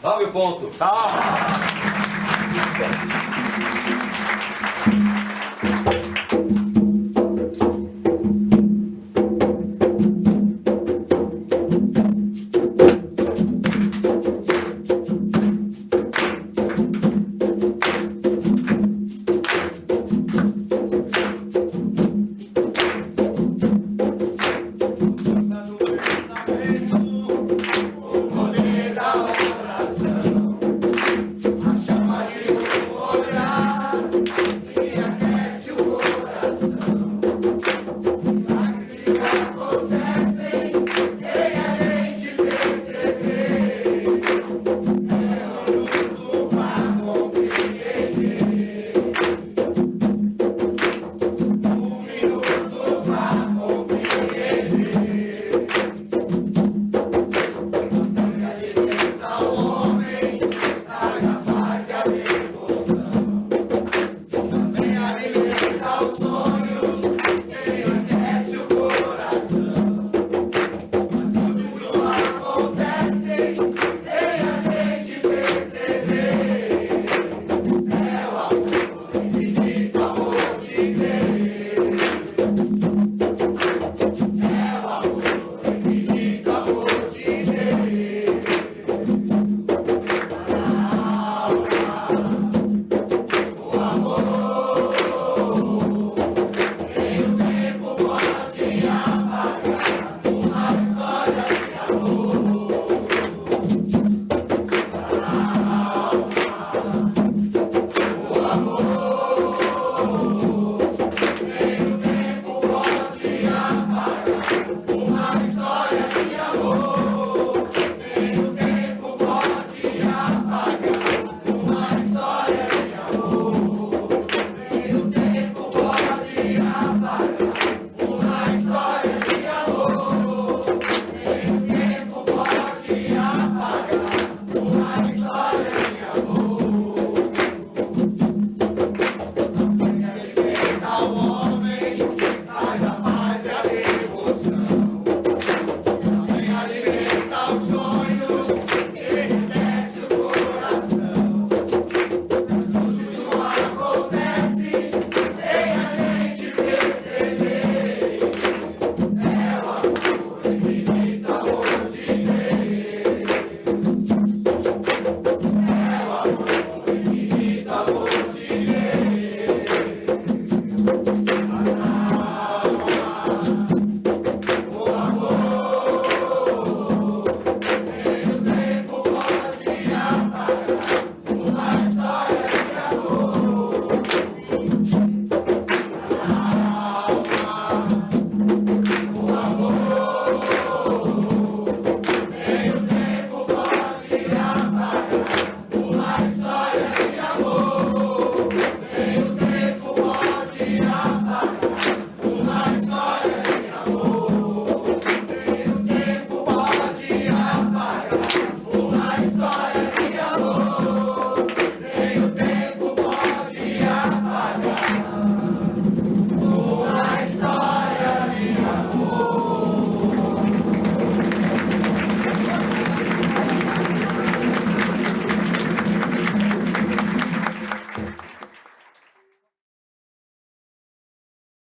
Salve o ponto. Salve.